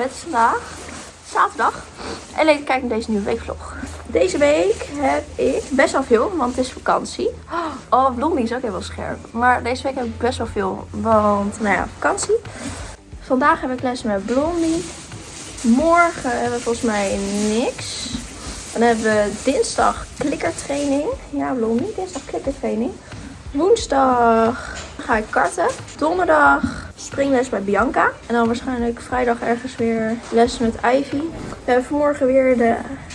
Het is vandaag zaterdag. En leuk kijken naar deze nieuwe weekvlog. Deze week heb ik best wel veel, want het is vakantie. Oh, Blondie is ook heel scherp. Maar deze week heb ik best wel veel, want nou ja, vakantie. Vandaag heb ik les met Blondie. Morgen hebben we volgens mij niks. Dan hebben we dinsdag klikkertraining. Ja, Blondie, dinsdag klikkertraining. Woensdag ga ik karten. Donderdag springles bij Bianca. En dan waarschijnlijk vrijdag ergens weer les met Ivy. We hebben vanmorgen weer de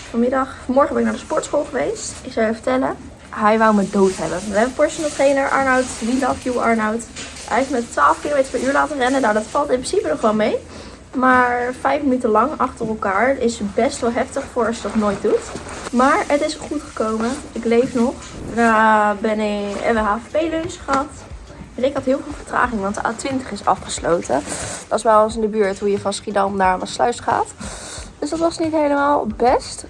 vanmiddag. Vanmorgen ben ik naar de sportschool geweest. Ik zou je vertellen. Hij wou me dood hebben. We hebben personal trainer Arnoud. We love you Arnoud. Hij heeft me 12 km per uur laten rennen. Nou, dat valt in principe nog wel mee. Maar vijf minuten lang achter elkaar is best wel heftig voor als je dat nooit doet. Maar het is goed gekomen. Ik leef nog. Daarna ben ik, hebben we HVP-lunch gehad. Ik had heel veel vertraging, want de A20 is afgesloten. Dat is bij ons in de buurt hoe je van Schiedam naar Maasluis gaat. Dus dat was niet helemaal best.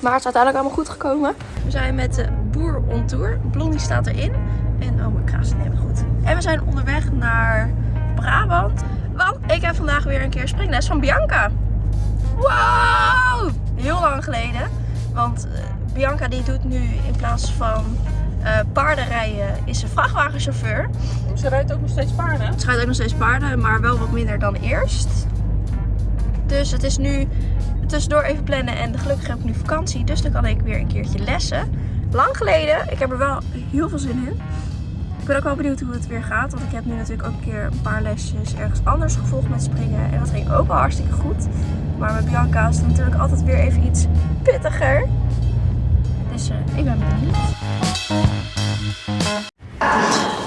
Maar het is uiteindelijk allemaal goed gekomen. We zijn met de boer on tour. Blondie staat erin. En oh, mijn kraas neemt goed. En we zijn onderweg naar Brabant. Want ik heb vandaag weer een keer springles van Bianca. Wow! Heel lang geleden. Want uh, Bianca die doet nu in plaats van uh, paardenrijden is ze vrachtwagenchauffeur. Ze rijdt ook nog steeds paarden? Ze rijdt ook nog steeds paarden, maar wel wat minder dan eerst. Dus het is nu tussendoor even plannen en gelukkig heb ik nu vakantie. Dus dan kan ik weer een keertje lessen. Lang geleden. Ik heb er wel heel veel zin in. Ik ben ook wel benieuwd hoe het weer gaat. Want ik heb nu natuurlijk ook een keer een paar lesjes ergens anders gevolgd met springen. En dat ging ook wel hartstikke goed. Maar met Bianca is het natuurlijk altijd weer even iets pittiger. Dus uh, ik ben benieuwd.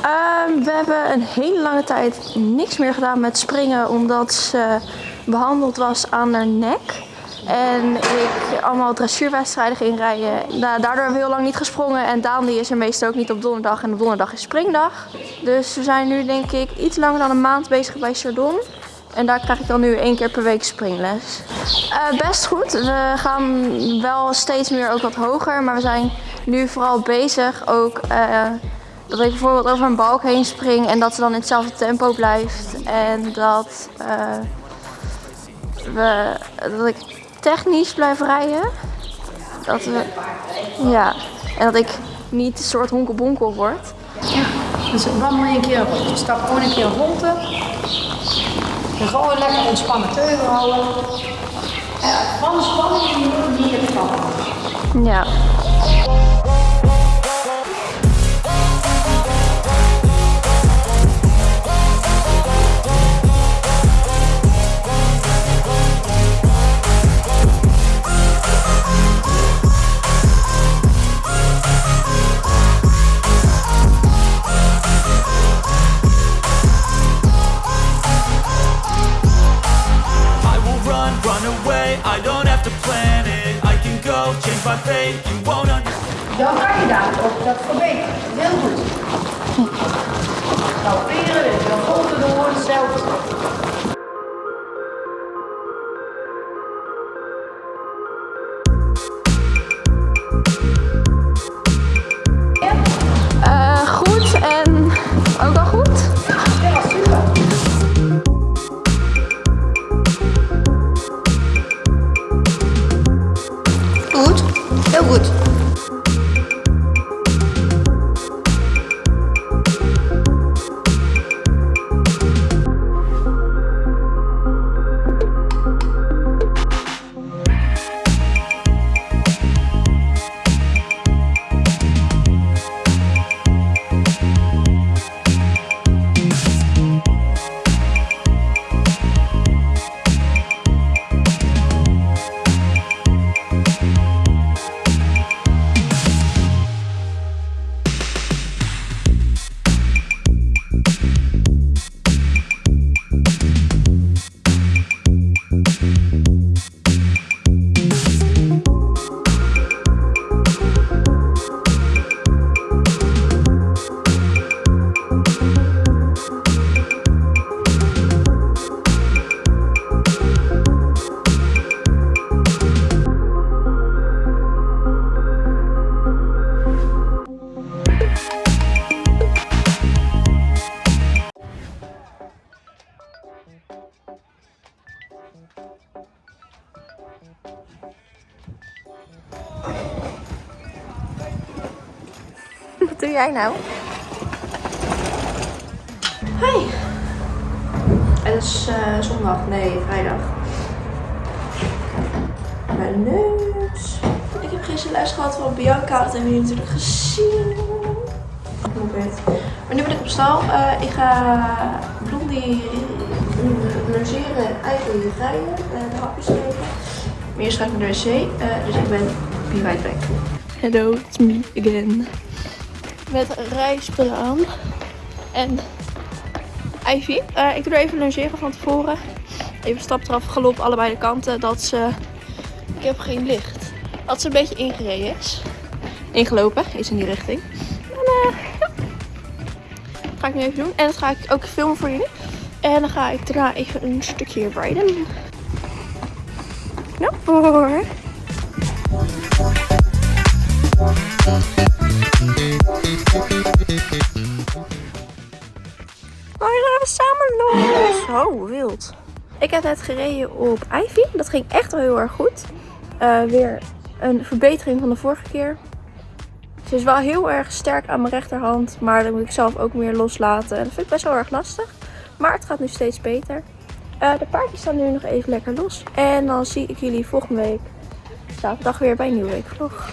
Um, we hebben een hele lange tijd niks meer gedaan met springen. Omdat ze behandeld was aan haar nek. En ik allemaal dressuurwedstrijden ging rijden. Nou, daardoor hebben we heel lang niet gesprongen. En Daan die is er meestal ook niet op donderdag. En donderdag is springdag. Dus we zijn nu denk ik iets langer dan een maand bezig bij Chardon. En daar krijg ik dan nu één keer per week springles. Uh, best goed. We gaan wel steeds meer ook wat hoger. Maar we zijn nu vooral bezig ook... Uh, dat ik bijvoorbeeld over een balk heen spring en dat ze dan in hetzelfde tempo blijft. En dat, uh, we, dat ik technisch blijf rijden. Dat we, ja, en dat ik niet een soort honkelbonkel word. Ja, dus wandel je een keer rond. Je stapt gewoon een keer rond. En gewoon lekker ontspannen teugel houden. Ja, van spanning die je niet hebt Ja. Dan kan je daar op dat verbeteren. Heel goed. Nou, weer. Dan volgt het door hetzelfde. Jij nou? Hi. Het is eh, zondag, nee, vrijdag. Mijn neus. Ik heb gisteren les gehad van Bianca. Dat hebben jullie natuurlijk gezien. Hoe weet. Maar nu ben ik op stal. Eh, ik ga Blondie logeren en eigenlijk rijden. eh, de hapjes geven. Maar eerst ga ik naar de wc. eh, dus ik ben be right back. Hello, it's me again. Met rijspullen aan. En Ivy. Eh, ik doe er even logeren van tevoren. Even stap eraf, galop allebei de kanten. Dat ze... Ik heb geen licht. Dat ze een beetje ingereden is. Ingelopen, is in die richting. Eh. Dat ga ik nu even doen. En dat ga ik ook filmen voor jullie. En dan ga ik daarna even een stukje rijden. Nou, voor. Oh, gaan we samen los. Oh, wild. Ik heb net gereden op Ivy. Dat ging echt wel heel erg goed. Eh, weer een verbetering van de vorige keer. Ze is wel heel erg sterk aan mijn rechterhand. Maar dan moet ik zelf ook meer loslaten. En dat vind ik best wel erg lastig. Maar het gaat nu steeds beter. Eh, de paardjes staan nu nog even lekker los. En dan zie ik jullie volgende week zaterdag weer bij een nieuwe weekvlog.